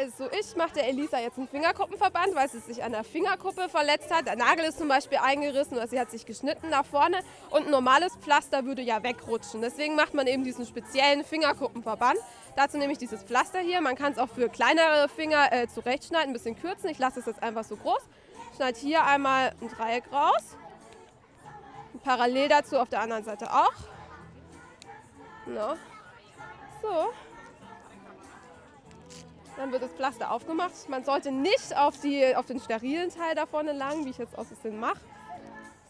Also ich mache der Elisa jetzt einen Fingerkuppenverband, weil sie sich an der Fingerkuppe verletzt hat. Der Nagel ist zum Beispiel eingerissen oder sie hat sich geschnitten nach vorne und ein normales Pflaster würde ja wegrutschen. Deswegen macht man eben diesen speziellen Fingerkuppenverband. Dazu nehme ich dieses Pflaster hier. Man kann es auch für kleinere Finger äh, zurechtschneiden, ein bisschen kürzen. Ich lasse es jetzt einfach so groß. Schneide hier einmal ein Dreieck raus. Parallel dazu auf der anderen Seite auch. No. So. Dann wird das Pflaster aufgemacht. Man sollte nicht auf, die, auf den sterilen Teil da vorne lang, wie ich jetzt aus Versehen mache.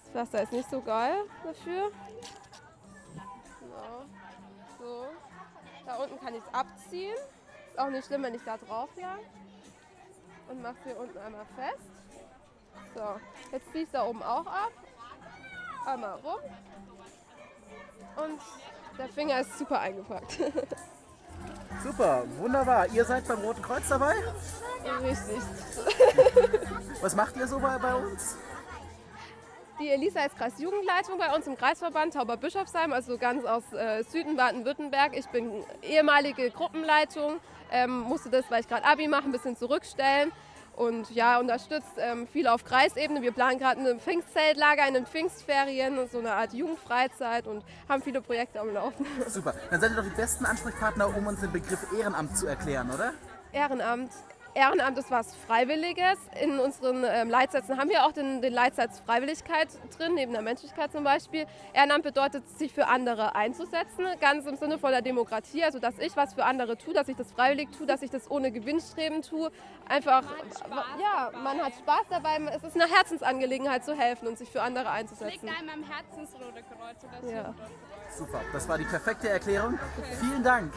Das Pflaster ist nicht so geil dafür. So. so. Da unten kann ich es abziehen. Ist auch nicht schlimm, wenn ich da drauf jage. Und mache es hier unten einmal fest. So, jetzt ziehe ich es da oben auch ab. Einmal rum. Und der Finger ist super eingepackt. Super, wunderbar. Ihr seid beim Roten Kreuz dabei? Richtig. Was macht ihr so bei, bei uns? Die Elisa ist Kreisjugendleitung bei uns im Kreisverband Tauberbischofsheim, also ganz aus äh, Süden Baden-Württemberg. Ich bin ehemalige Gruppenleitung, ähm, musste das, weil ich gerade Abi mache, ein bisschen zurückstellen und ja, unterstützt ähm, viel auf Kreisebene. Wir planen gerade ein Pfingstzeltlager in den Pfingstferien, so eine Art Jugendfreizeit und haben viele Projekte am Laufen. Super, dann seid ihr doch die besten Ansprechpartner, um uns den Begriff Ehrenamt zu erklären, oder? Ehrenamt. Ehrenamt ist was Freiwilliges. In unseren ähm, Leitsätzen haben wir auch den, den, Leitsatz Freiwilligkeit drin, neben der Menschlichkeit zum Beispiel. Ehrenamt bedeutet, sich für andere einzusetzen, ganz im Sinne von der Demokratie, also dass ich was für andere tue, dass ich das freiwillig tue, dass ich das ohne Gewinnstreben tue. Einfach, ja, man hat Spaß dabei, es ist eine Herzensangelegenheit zu helfen und sich für andere einzusetzen. Liegt einem am Herzen das Rote Kreuz oder. Ja. Super, das war die perfekte Erklärung. Vielen Dank.